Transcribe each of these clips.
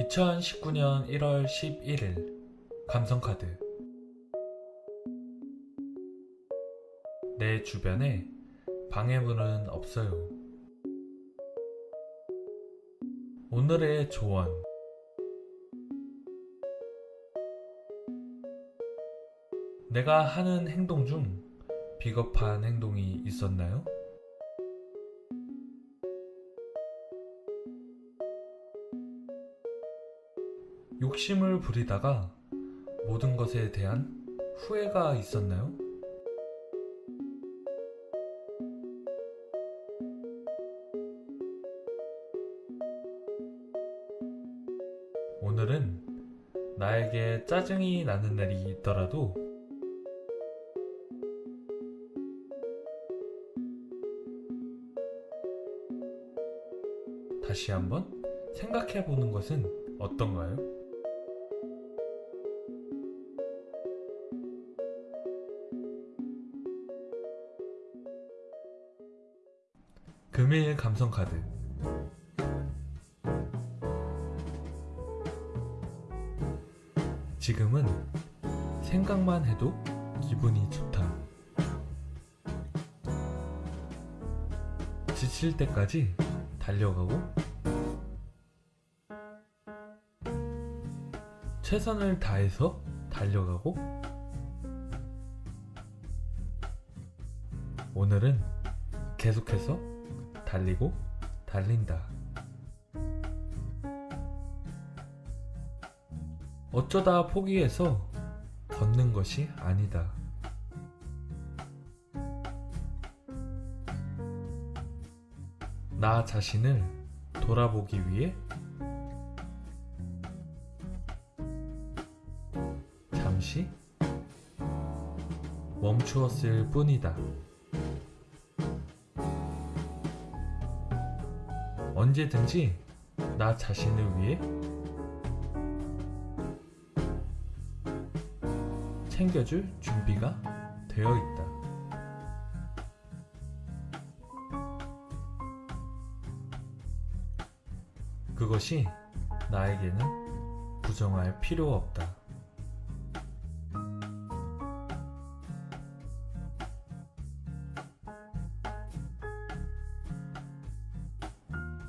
2019년 1월 11일 감성카드 내 주변에 방해물은 없어요. 오늘의 조언 내가 하는 행동 중 비겁한 행동이 있었나요? 욕심을 부리다가 모든 것에 대한 후회가 있었나요? 오늘은 나에게 짜증이 나는 날이 있더라도 다시 한번 생각해 보는 것은 어떤가요? 금일 감성 카드 지금은 생각만 해도 기분이 좋다. 지칠 때까지 달려가고 최선을 다해서 달려가고 오늘은 계속해서 달리고 달린다. 어쩌다 포기해서 걷는 것이 아니다. 나 자신을 돌아보기 위해 잠시 멈추었을 뿐이다. 언제든지 나 자신을 위해 챙겨줄 준비가 되어 있다. 그것이 나에게는 부정할 필요 없다.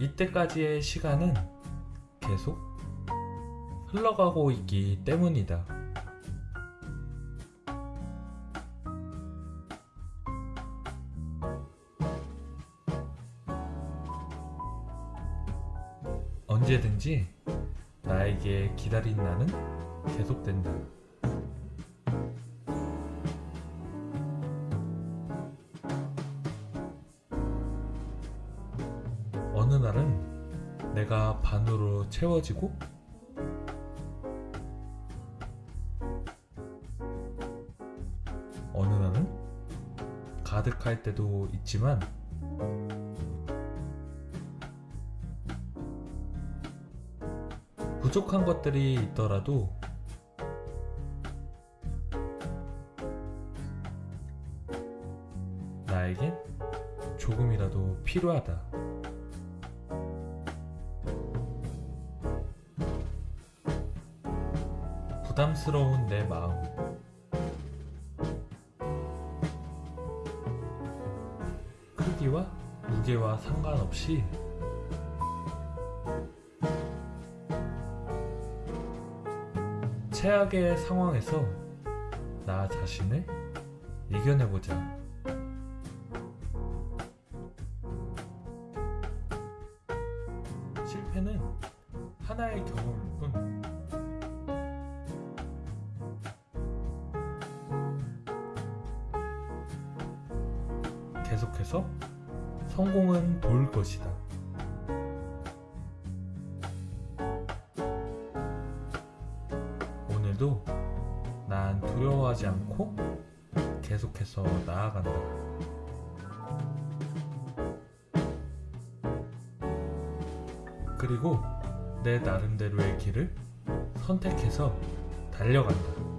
이때까지의 시간은 계속 흘러가고 있기 때문이다. 언제든지 나에게 기다린 나는 계속된다. 어느 날은 내가 반으로 채워지고 어느 날은 가득할 때도 있지만 부족한 것들이 있더라도 나에겐 조금이라도 필요하다. 부담스러운 내 마음. 크기와 무게와 상관없이 최악의 상황에서 나 자신을 이겨내보자. 실패는 하나의 경험 계속해서 성공은 볼 것이다. 오늘도 난 두려워하지 않고 계속해서 나아간다. 그리고 내 나름대로의 길을 선택해서 달려간다.